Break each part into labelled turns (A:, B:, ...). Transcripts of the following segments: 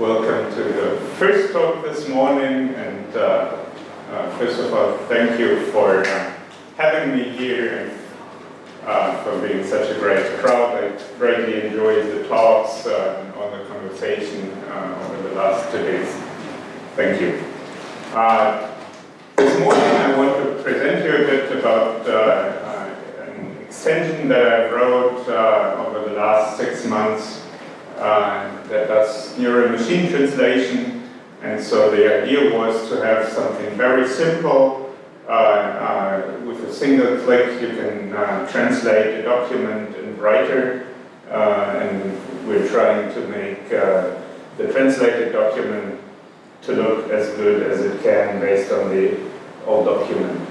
A: welcome to the first talk this morning. And uh, uh, first of all, thank you for uh, having me here and uh, for being such a great crowd. I greatly enjoyed the talks uh, and all the conversation uh, over the last two days. Thank you. this morning I want to present you a bit about an extension that I wrote over the last six months uh, that does neural machine translation. And so the idea was to have something very simple. Uh, uh, with a single click, you can uh, translate a document in Writer. Uh, and we're trying to make the translated document to look as good as it can based on the old document.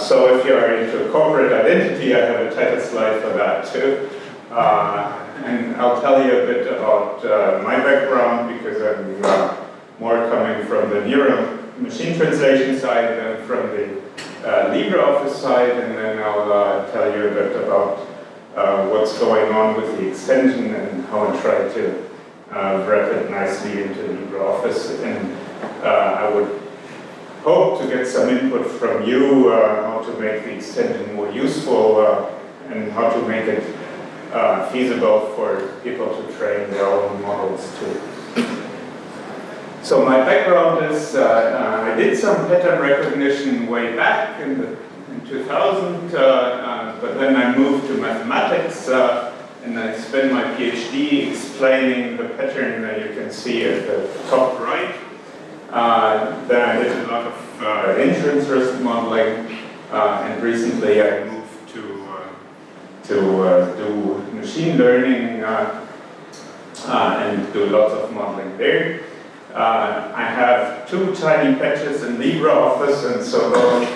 A: So if you're into corporate identity, I have a title slide for that too. Uh, and I'll tell you a bit about uh, my background because I'm uh, more coming from the neural machine translation side than from the uh, LibreOffice side, and then I'll uh, tell you a bit about uh, what's going on with the extension and how I try to uh, wrap it nicely into LibreOffice. And I would hope to get some input from you how to make the extension more useful and how to make it uh, feasible for people to train their own models too. So my background is, uh, uh, I did some pattern recognition way back in, the, in 2000, uh, uh, but then I moved to mathematics uh, and I spent my PhD explaining the pattern that you can see at the top right. then I did a lot of insurance risk modeling and recently I to uh, do machine learning uh, uh, and do lots of modeling there. I have two tiny patches in LibreOffice, and so those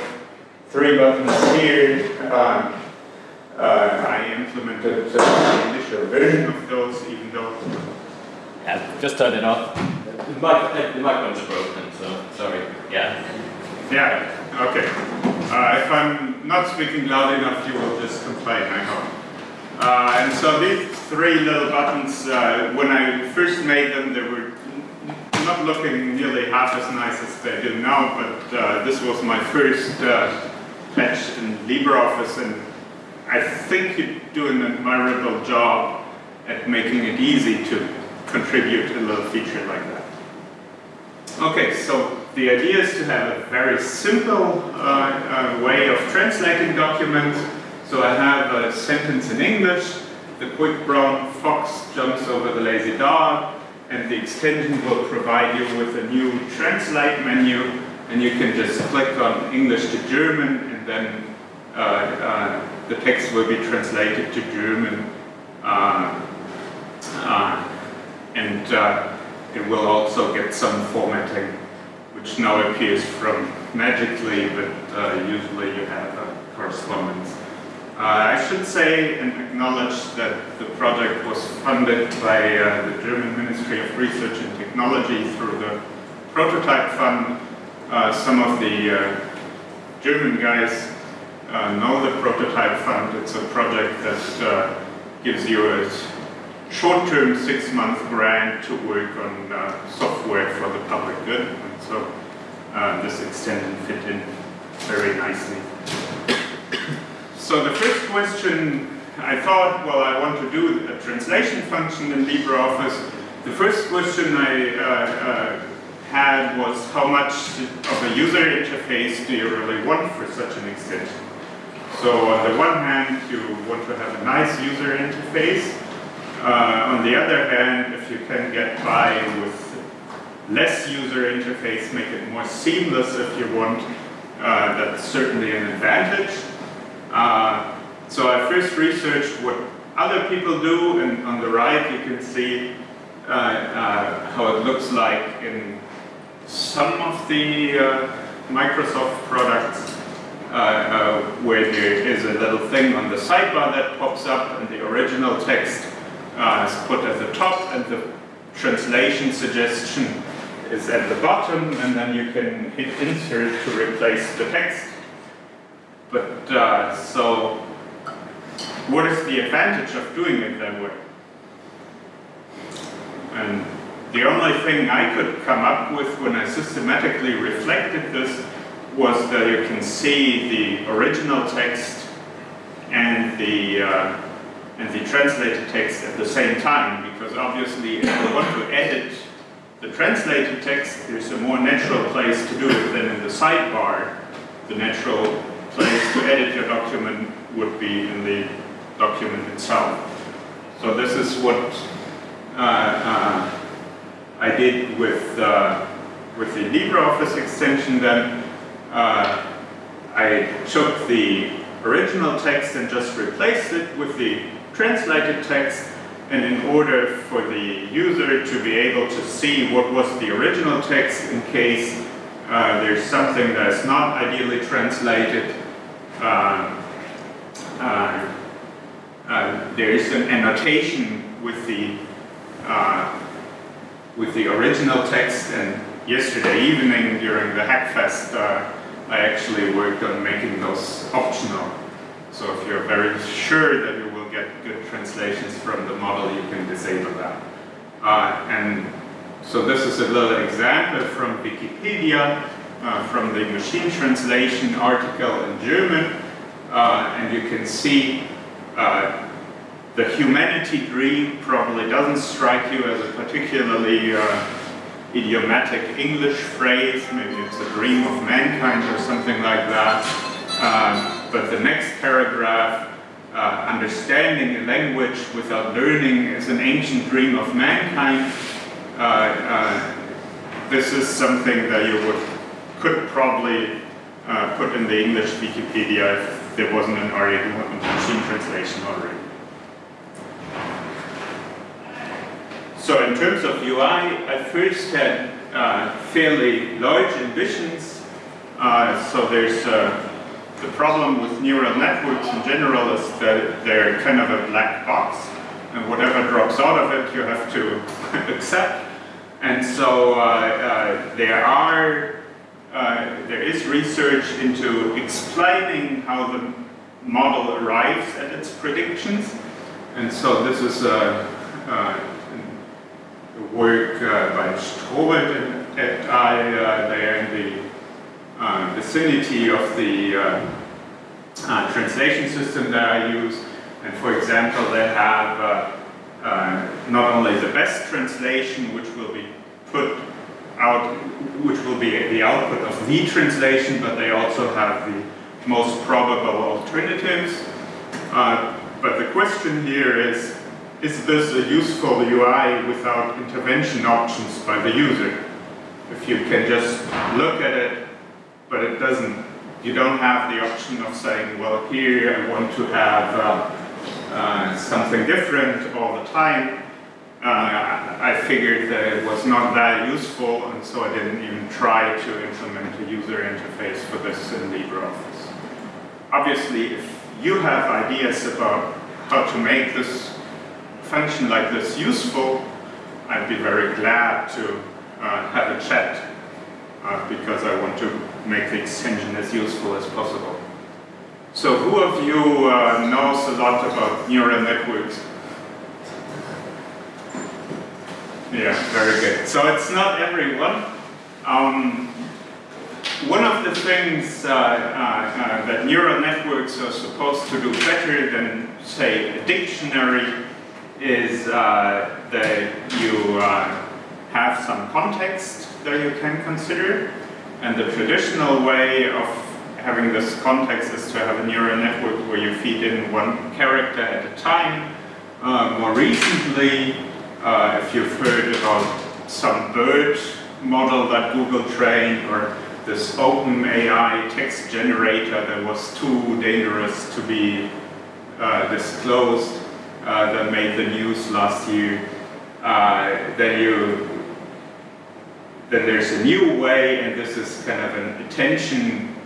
A: three buttons here, I implemented the initial version of those, even though...
B: Yeah, just turn it off. The, mic, the microphone's broken, so sorry. Yeah.
A: Yeah, okay. Uh, if I'm not speaking loud enough, you will just complain, I hope. Uh, and so these three little buttons, uh, when I first made them, they were not looking nearly half as nice as they do now, but uh, this was my first uh, patch in LibreOffice, and I think you do an admirable job at making it easy to contribute a little feature like that. Okay, so the idea is to have a very simple uh, uh, way of translating documents. So I have a sentence in English, the quick brown fox jumps over the lazy dog, and the extension will provide you with a new translate menu, and you can just click on English to German, and then uh, uh, the text will be translated to German. Uh, uh and it will also get some formatting which now appears from magically, but uh, usually you have a correspondence. Uh, I should say and acknowledge that the project was funded by uh, the German Ministry of Research and Technology through the Prototype Fund. Uh, some of the uh, German guys uh, know the Prototype Fund. It's a project that gives you a short-term six-month grant to work on software for the public good. And so uh, this extension fit in very nicely. So the first question, I thought, well, I want to do a translation function in LibreOffice. The first question I uh, uh had was how much of a user interface do you really want for such an extension? So on the one hand, you want to have a nice user interface, uh, on the other hand, if you can get by with less user interface, make it more seamless if you want, uh, that's certainly an advantage. Uh, so I first researched what other people do, and on the right you can see uh, uh, how it looks like in some of the uh, Microsoft products where there is a little thing on the sidebar that pops up and the original text uh, is put at the top and the translation suggestion is at the bottom and then you can hit insert to replace the text. But uh, so what is the advantage of doing it that way? And the only thing I could come up with when I systematically reflected this was that you can see the original text and the uh, and the translated text at the same time because obviously if you want to edit the translated text there's a more natural place to do it than in the sidebar. The natural place to edit your document would be in the document itself. So this is what uh, uh, I did with uh, with the LibreOffice extension then. Uh, I took the original text and just replaced it with the translated text and in order for the user to be able to see what was the original text in case uh, there's something that's not ideally translated uh, uh, uh there is an annotation with the uh, with the original text and yesterday evening during the Hackfest uh, I actually worked on making those optional. So if you're very sure that get good translations from the model, you can disable that. Uh, and so this is a little example from Wikipedia, uh, from the machine translation article in German. Uh, and you can see uh, the humanity dream probably doesn't strike you as a particularly uh, idiomatic English phrase, maybe it's a dream of mankind or something like that. Um, but the next paragraph, uh, understanding a language without learning is an ancient dream of mankind. Uh, uh, this is something that you would could probably uh, put in the English Wikipedia if there wasn't an already machine translation already. So in terms of UI, I first had uh, fairly large ambitions. Uh, so there's uh, the problem with neural networks in general is that they're kind of a black box. And whatever drops out of it, you have to accept. And so uh, uh, there are, uh, there is research into explaining how the model arrives at its predictions. And so this is a, work uh, by Strobelt et al. Uh, there in the uh, vicinity of the uh, translation system that I use. And for example, they have not only the best translation, which will be put out, which will be the output of the translation, but they also have the most probable alternatives. Uh, but the question here is, is this a useful UI without intervention options by the user? If you can just look at it, but it doesn't, you don't have the option of saying, well, here I want to have uh, uh, something different all the time. Uh, I figured that it was not that useful, and so I didn't even try to implement a user interface for this in LibreOffice. Obviously, if you have ideas about how to make this function like this useful, I'd be very glad to uh, have a chat uh, because I want to make the extension as useful as possible. So who of you uh, knows a lot about neural networks? Yeah, very good. So it's not everyone. Um, one of the things uh, uh, uh, that neural networks are supposed to do better than, say, a dictionary is uh, that you uh, have some context that you can consider. And the traditional way of having this context is to have a neural network where you feed in one character at a time. Uh, more recently, uh, if you've heard about some BERT model that Google trained or this open AI text generator that was too dangerous to be uh, disclosed, uh, that made the news last year, uh, then you then there's a new way, and this is kind of an attention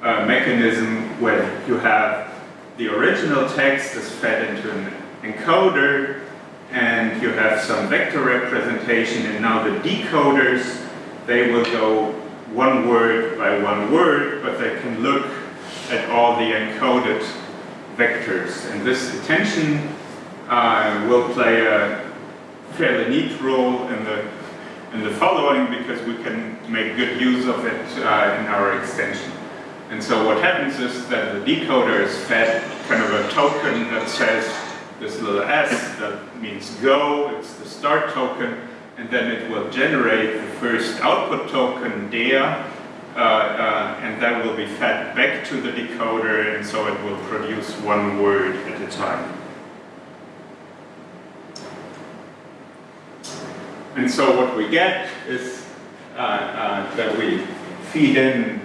A: uh, mechanism where you have the original text is fed into an encoder, and you have some vector representation, and now the decoders, they will go one word by one word, but they can look at all the encoded vectors. And this attention uh, will play a fairly neat role in the in the following because we can make good use of it uh, in our extension. And so what happens is that the decoder is fed kind of a token that says this little S that means go, it's the start token, and then it will generate the first output token, der, uh, uh, and that will be fed back to the decoder, and so it will produce one word at a time. And so what we get is uh, uh, that we feed in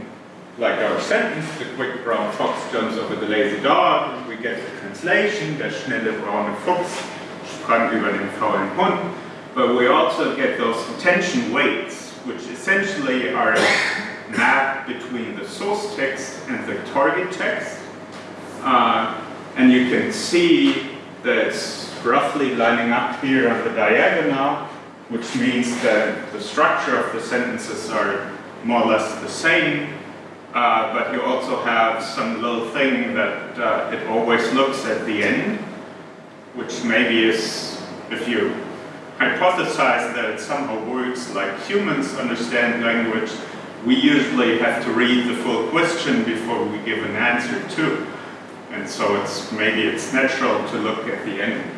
A: like our sentence, the quick brown fox jumps over the lazy dog, and we get the translation, der schnelle braune Fuchs sprang über den faulen Hund, but we also get those attention weights, which essentially are a map between the source text and the target text. Uh, and you can see that it's roughly lining up here on the diagonal, which means that the structure of the sentences are more or less the same, uh, but you also have some little thing that uh, it always looks at the end, which maybe is, if you hypothesize that it somehow works like humans understand language, we usually have to read the full question before we give an answer to. And so it's maybe it's natural to look at the end.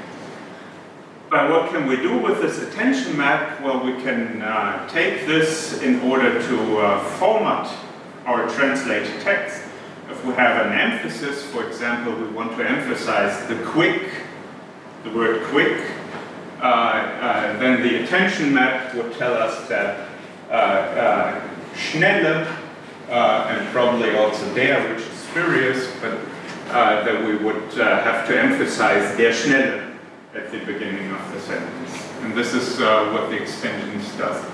A: But what can we do with this attention map? Well, we can uh, take this in order to uh, format our translated text. If we have an emphasis, for example, we want to emphasize the quick, the word quick, uh, uh then the attention map would tell us that uh, uh, schnelle, and probably also der, which is spurious, but that we would have to emphasize der schnelle at the beginning of the sentence. And this is uh, what the extensions does.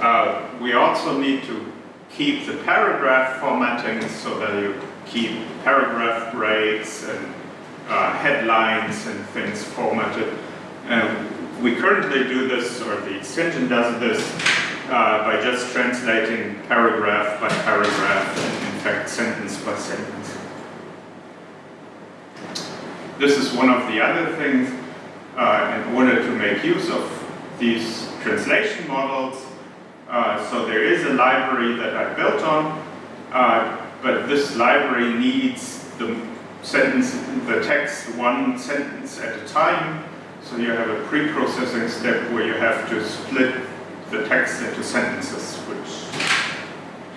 A: Uh, we also need to keep the paragraph formatting so that you keep paragraph breaks and uh, headlines and things formatted. And we currently do this, or the extension does this, uh, by just translating paragraph by paragraph, and in fact sentence by sentence. This is one of the other things uh, in order to make use of these translation models. Uh, so there is a library that I built on, uh, but this library needs the sentence, the text one sentence at a time. So you have a pre-processing step where you have to split the text into sentences, which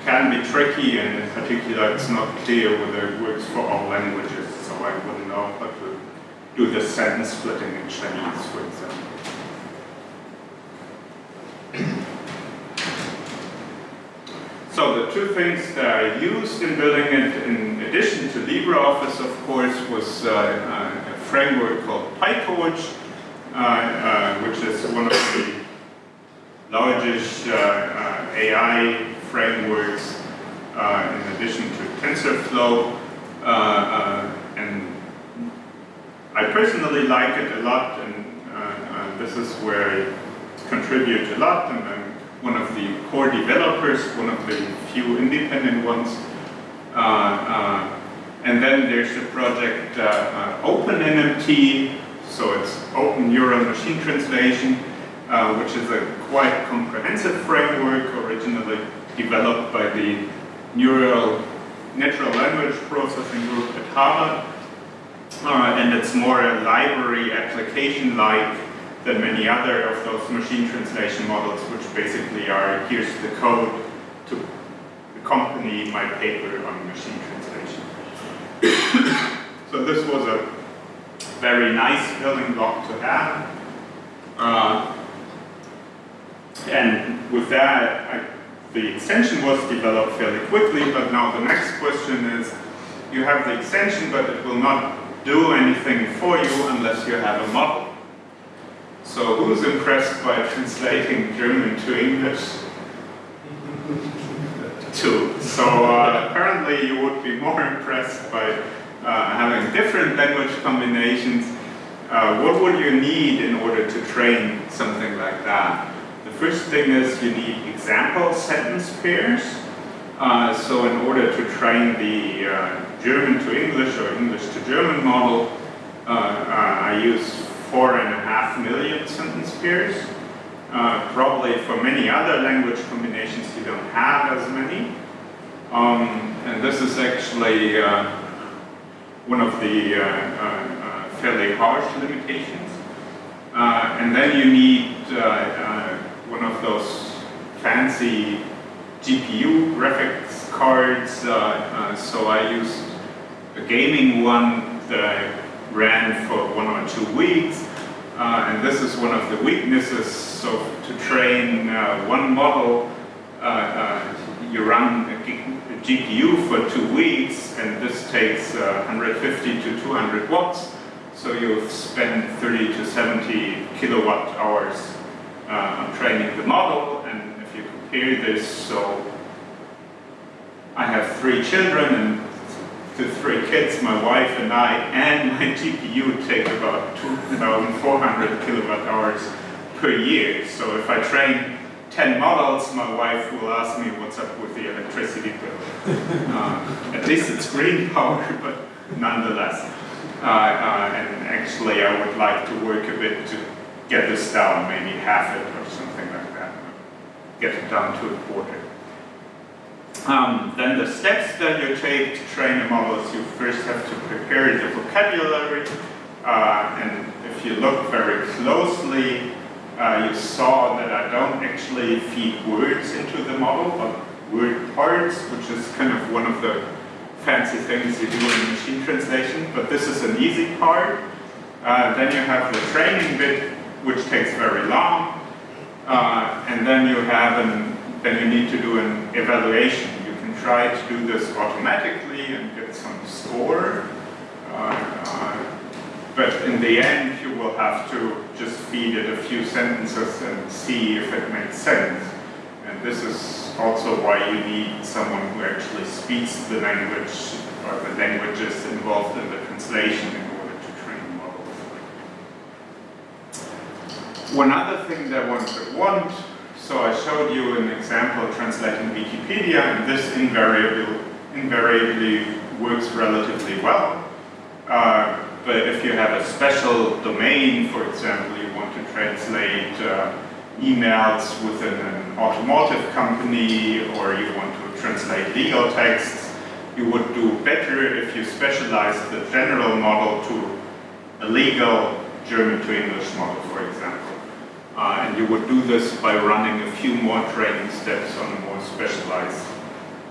A: can be tricky, and in particular it's not clear whether it works for all languages, so I wouldn't know how to do the sentence splitting in Chinese, for example. So the two things that I used in building it, in addition to LibreOffice, of course, was uh, uh a framework called PyTorch, uh, uh, which is one of the largest uh, uh, AI frameworks in addition to TensorFlow. I personally like it a lot, and uh, uh, this is where I contribute a lot, and I'm one of the core developers, one of the few independent ones. Uh, uh and then there's the project uh, uh, OpenNMT, so it's Open Neural Machine Translation, which is a quite comprehensive framework originally developed by the Neural Natural Language Processing Group at Harvard. Uh, and it's more a library application-like than many other of those machine translation models, which basically are, here's the code to accompany my paper on machine translation. so this was a very nice building block to have. Uh, and with that, I, the extension was developed fairly quickly, but now the next question is, you have the extension, but it will not do anything for you unless you have a model. So who's impressed by translating German to English? Two. So uh, apparently you would be more impressed by uh, having different language combinations. Uh, what would you need in order to train something like that? The first thing is you need example sentence pairs. Uh, so in order to train the uh, German to English or English to German model, uh, uh, I use four and a half million sentence pairs. Uh, probably for many other language combinations you don't have as many. Um, and this is actually uh, one of the uh, uh, uh fairly harsh limitations. Uh, and then you need uh, one of those fancy GPU graphics cards. so I used a gaming one that I ran for one or two weeks. Uh, and this is one of the weaknesses. So to train uh, one model, uh, you run a GPU for two weeks, and this takes uh, 150 to 200 watts. So you spend 30 to 70 kilowatt hours uh, on training the model, and if you compare this, so I have three children, and the three kids, my wife and I, and my GPU take about 2,400 kilowatt hours per year. So if I train 10 models, my wife will ask me what's up with the electricity bill. uh, at least it's green power, but nonetheless. Uh, uh, and actually I would like to work a bit to get this down, maybe half it or something like that. Get it down to a quarter. Um, then the steps that you take to train a model is you first have to prepare the vocabulary. Uh, and if you look very closely, uh, you saw that I don't actually feed words into the model, but word parts, which is kind of one of the fancy things you do in machine translation, but this is an easy part. Uh, then you have the training bit, which takes very long, uh, and then you have an, then you need to do an evaluation. Try to do this automatically and get some score, uh but in the end, you will have to just feed it a few sentences and see if it makes sense. And this is also why you need someone who actually speaks the language or the languages involved in the translation in order to train models. One other thing that one could want, so I showed you an example translating Wikipedia, and this invariably, invariably works relatively well. Uh, but if you have a special domain, for example, you want to translate uh, emails within an automotive company, or you want to translate legal texts, you would do better if you specialize the general model to a legal German to English model, for example. Uh, and you would do this by running a few more training steps on a more specialized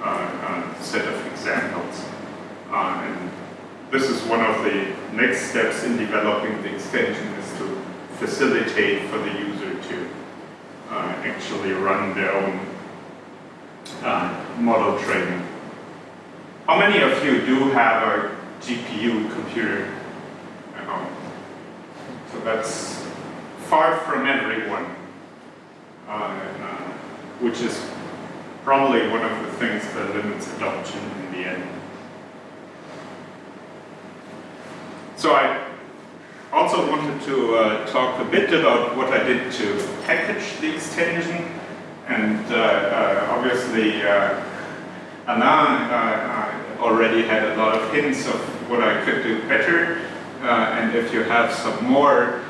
A: uh, uh set of examples. Uh, and this is one of the next steps in developing the extension is to facilitate for the user to uh, actually run their own uh, model training. How many of you do have a GPU computer at home? So that's far from everyone, uh, uh, which is probably one of the things that limits adoption in the end. So I also wanted to uh, talk a bit about what I did to package the extension. And uh, uh, obviously, uh, Alain uh, already had a lot of hints of what I could do better. Uh, and if you have some more,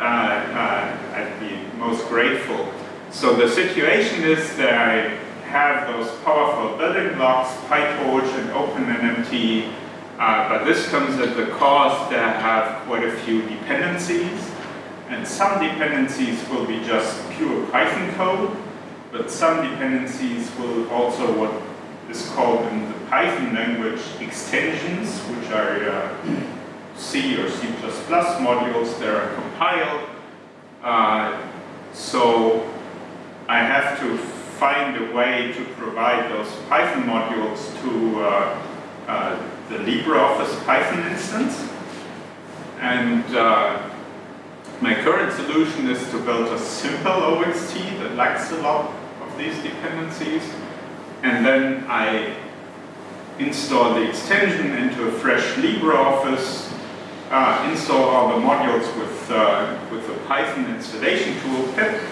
A: I'd be most grateful. So the situation is that I have those powerful building blocks, PyTorch and OpenNMT, uh, but this comes at the cost that I have quite a few dependencies. And some dependencies will be just pure Python code, but some dependencies will also what is called in the Python language extensions, which are uh, C or C++ modules that are compiled. Uh, so I have to find a way to provide those Python modules to uh, uh the LibreOffice Python instance. And uh, my current solution is to build a simple OXT that lacks a lot of these dependencies. And then I install the extension into a fresh LibreOffice, uh, install all the modules with, uh, with the Python installation tool pip,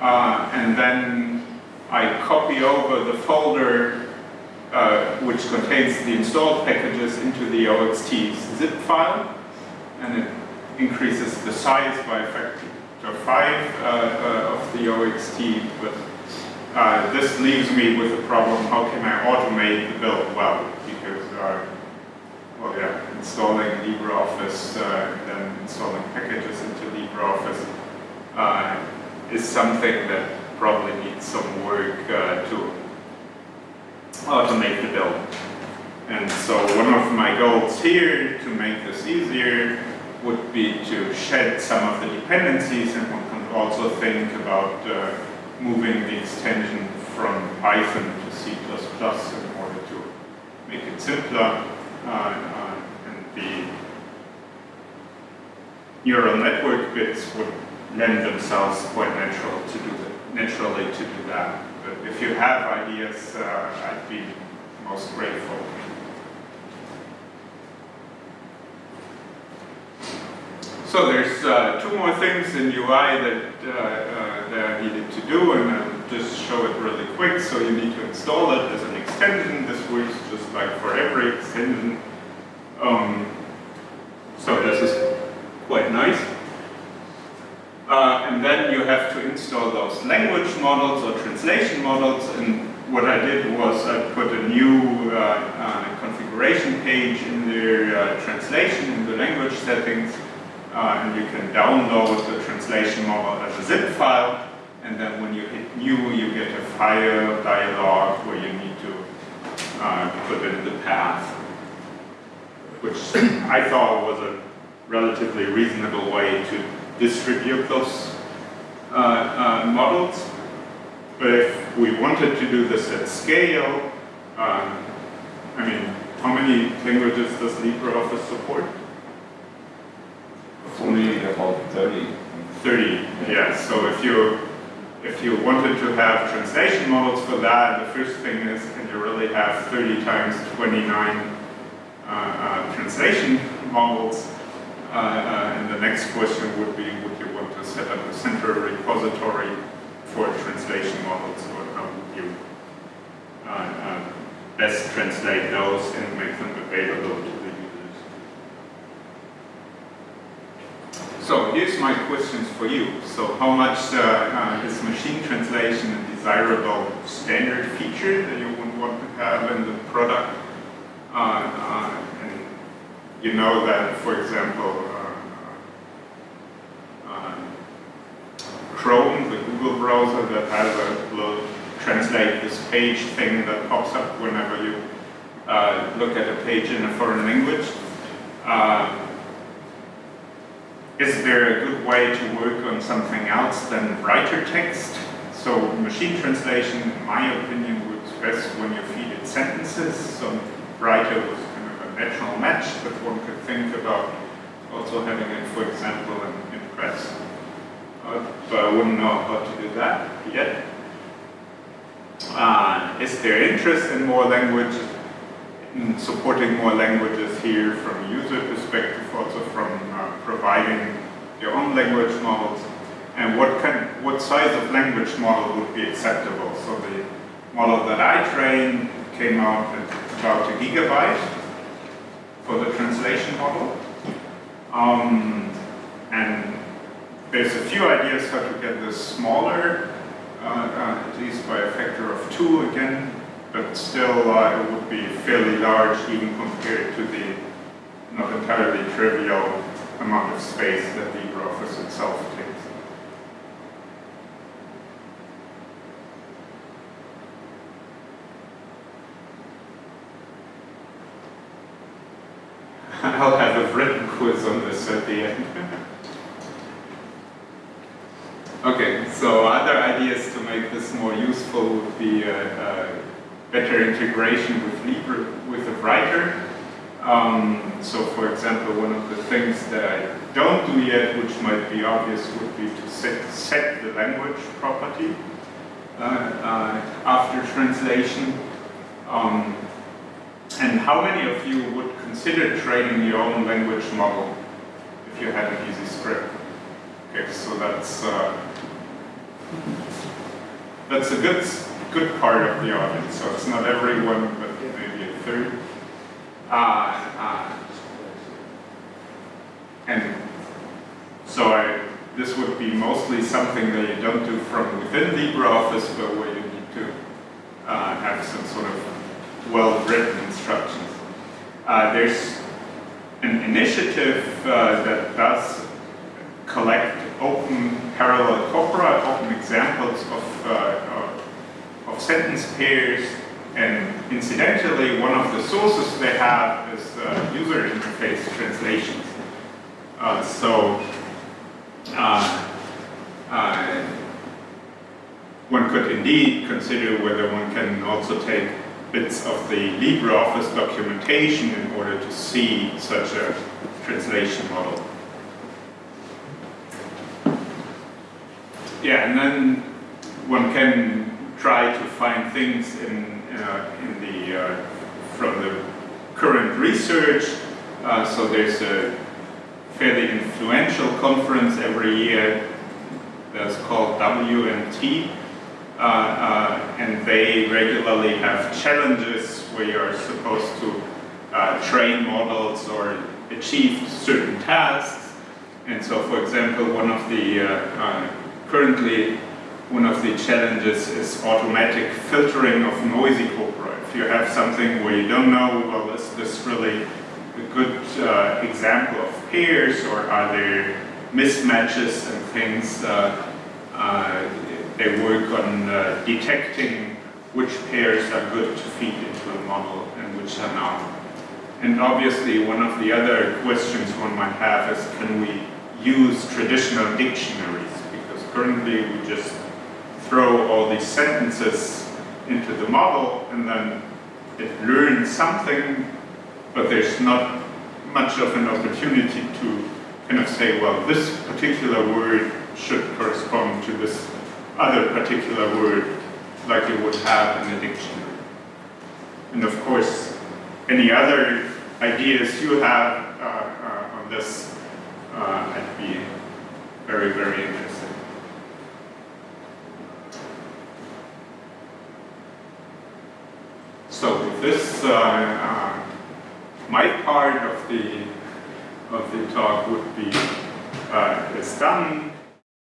A: uh, and then I copy over the folder uh, which contains the installed packages into the OXT zip file, and it increases the size by a factor chapter 5 uh, uh, of the OXT, but this leaves me with a problem, how can I automate the build well? Because, well yeah, installing LibreOffice uh, and then installing packages into LibreOffice uh, is something that probably needs some work uh, to automate the build. And so one of my goals here to make this easier would be to shed some of the dependencies and one can also think about uh, moving the extension from Python to C++ in order to make it simpler and the neural network bits would lend themselves quite natural to do that, naturally to do that. But if you have ideas, uh, I'd be most grateful. So there's uh, two more things in UI that, uh, uh, that I needed to do, and I'll just show it really quick. So you need to install it as an extension. This works just like for every extension. Um, so this is quite nice. Uh, and then you have to install those language models or translation models. And what I did was I put a new uh, uh, configuration page in the uh, translation in the language settings. Uh, and you can download the translation model as a zip file. And then when you hit new, you get a file dialog where you need to uh, put in the path, which I thought was a relatively reasonable way to distribute those uh, uh, models. But if we wanted to do this at scale, um, I mean, how many languages does LibreOffice support?
C: Only about 30.
A: 30, yeah. So if you if you wanted to have translation models for that, the first thing is, can you really have 30 times 29 uh, uh, translation models? Uh, uh, and the next question would be, would you want to set up a central repository for translation models, or how would you uh, uh, best translate those and make them available to the users? So here's my questions for you. So how much uh, is machine translation a desirable standard feature that you would want to have in the product? and you know that, for example, uh, uh, Chrome, the Google browser that has a little translate this page thing that pops up whenever you uh, look at a page in a foreign language. Uh, is there a good way to work on something else than writer text? So machine translation, in my opinion, works best when you feed it sentences. So writer was kind of a natural match, but one could think about also having it, for example, in, in press. Uh, but I wouldn't know how to do that yet. Uh, is there interest in more languages, in supporting more languages here from user perspective, also from providing your own language models? And what kind, what size of language model would be acceptable? So the model that I trained came out at about a gigabyte for the translation model. Um, and there's a few ideas how to get this smaller, uh, uh, at least by a factor of two again, but still uh, it would be fairly large even compared to the not entirely trivial amount of space that LibreOffice itself takes. I'll have a written quiz on this at the end. okay, so other ideas to make this more useful would be a, a better integration with Libre, with the writer. Um, so for example, one of the things that I don't do yet, which might be obvious, would be to set, set the language property uh, uh, after translation. Um, and how many of you would consider training your own language model if you had an easy script? Okay, so that's uh, that's a good good part of the audience. So it's not everyone, but maybe a third. Uh, uh, and so I this would be mostly something that you don't do from within LibreOffice, but where you need to uh, have some sort of well-written instructions. Uh, there's an initiative uh, that does collect open parallel corpora, open examples of, uh, of, of sentence pairs, and incidentally, one of the sources they have is uh, user interface translations. Uh, so uh, uh, one could indeed consider whether one can also take bits of the LibreOffice documentation in order to see such a translation model. Yeah, and then one can try to find things in, uh, in the, uh, from the current research. Uh, so there's a fairly influential conference every year that's called WMT. Uh, uh, and they regularly have challenges where you're supposed to uh, train models or achieve certain tasks. And so, for example, one of the currently one of the challenges is automatic filtering of noisy corpora. If you have something where you don't know, well, is this really a good uh, example of pairs or are there mismatches and things? Uh, uh, they work on uh, detecting which pairs are good to feed into a model and which are not. And obviously one of the other questions one might have is can we use traditional dictionaries? Because currently we just throw all these sentences into the model and then it learns something, but there's not much of an opportunity to kind of say, well, this particular word should correspond to this other particular word like you would have in a dictionary. And of course, any other ideas you have uh, uh, on this, uh, I'd be very, very interested. So with this, uh, uh, my part of the of the talk would be uh, is done.